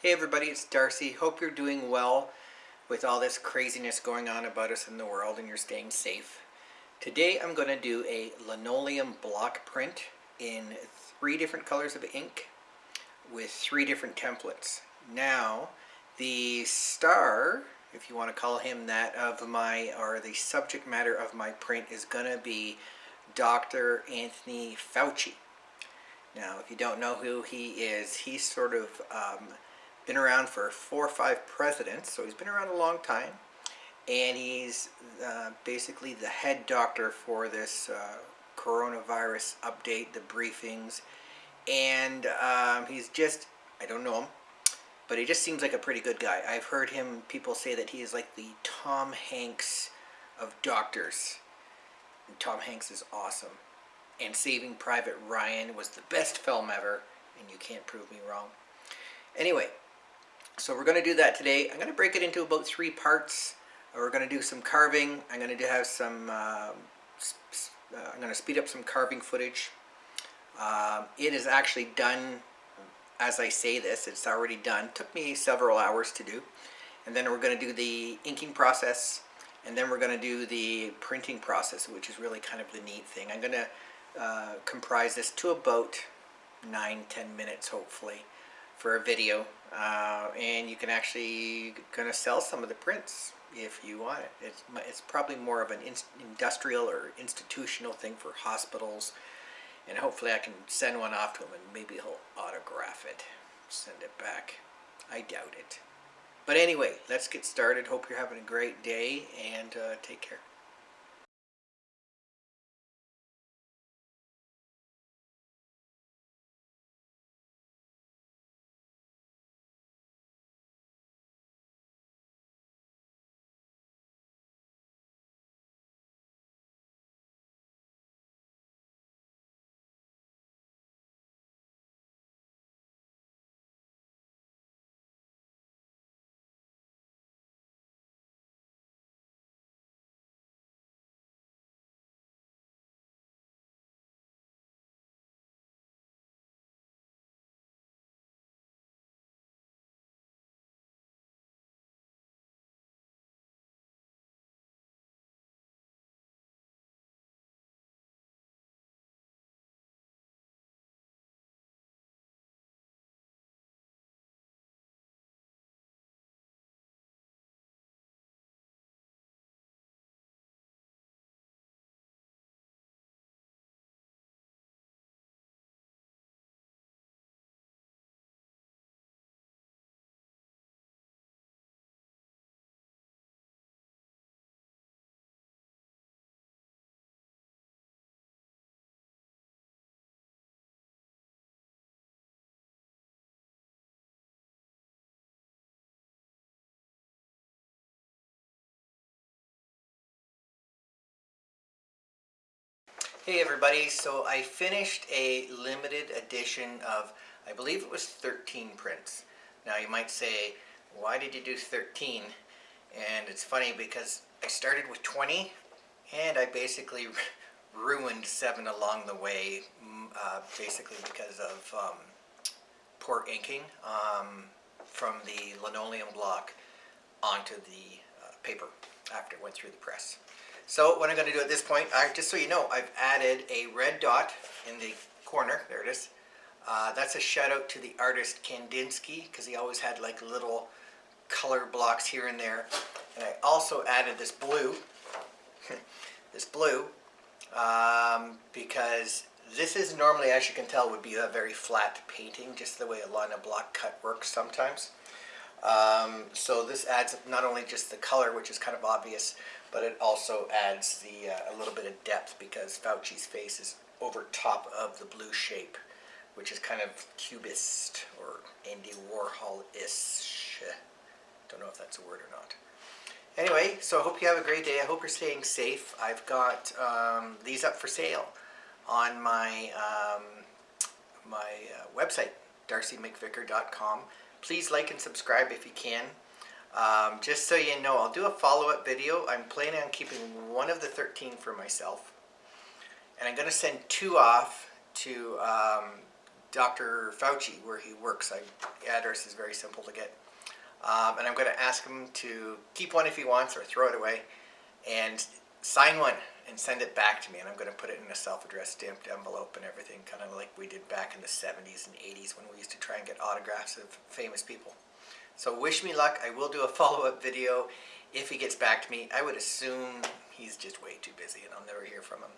Hey everybody, it's Darcy. Hope you're doing well with all this craziness going on about us in the world and you're staying safe. Today I'm going to do a linoleum block print in three different colors of ink with three different templates. Now, the star, if you want to call him that, of my, or the subject matter of my print is going to be Dr. Anthony Fauci. Now, if you don't know who he is, he's sort of um, been around for four or five presidents, so he's been around a long time. And he's uh, basically the head doctor for this uh, coronavirus update, the briefings. And um, he's just, I don't know him, but he just seems like a pretty good guy. I've heard him, people say that he is like the Tom Hanks of doctors. And Tom Hanks is awesome. And Saving Private Ryan was the best film ever, and you can't prove me wrong. Anyway, so we're going to do that today. I'm going to break it into about three parts. We're going to do some carving. I'm going to have some, uh, uh, I'm going to speed up some carving footage. Um, it is actually done as I say this. It's already done. took me several hours to do. And then we're going to do the inking process. And then we're going to do the printing process, which is really kind of the neat thing. I'm going to uh, comprise this to about 9-10 minutes, hopefully for a video uh, and you can actually gonna sell some of the prints if you want it. It's, it's probably more of an in industrial or institutional thing for hospitals and hopefully I can send one off to him and maybe he'll autograph it, send it back. I doubt it. But anyway, let's get started. Hope you're having a great day and uh, take care. Hey everybody, so I finished a limited edition of, I believe it was 13 prints. Now you might say, why did you do 13? And it's funny because I started with 20 and I basically ruined seven along the way, uh, basically because of um, poor inking um, from the linoleum block onto the uh, paper after it went through the press. So what I'm going to do at this point, I, just so you know, I've added a red dot in the corner. There it is. Uh, that's a shout out to the artist Kandinsky because he always had like little color blocks here and there. And I also added this blue, this blue, um, because this is normally, as you can tell, would be a very flat painting, just the way a lino block cut works sometimes. Um, so this adds not only just the color, which is kind of obvious, but it also adds the uh, a little bit of depth because Fauci's face is over top of the blue shape, which is kind of cubist or Andy Warhol-ish. Don't know if that's a word or not. Anyway, so I hope you have a great day. I hope you're staying safe. I've got um, these up for sale on my um, my uh, website, darcymcvicar.com. Please like and subscribe if you can. Um, just so you know, I'll do a follow-up video. I'm planning on keeping one of the 13 for myself. And I'm going to send two off to um, Dr. Fauci, where he works. I, the address is very simple to get. Um, and I'm going to ask him to keep one if he wants or throw it away and sign one and send it back to me. And I'm going to put it in a self-addressed stamped envelope and everything, kind of like we did back in the 70s and 80s when we used to try and get autographs of famous people. So wish me luck. I will do a follow-up video if he gets back to me. I would assume he's just way too busy and I'll never hear from him.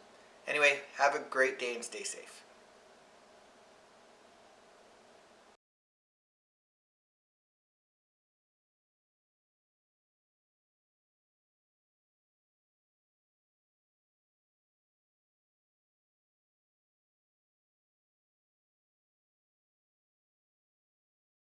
Anyway, have a great day and stay safe.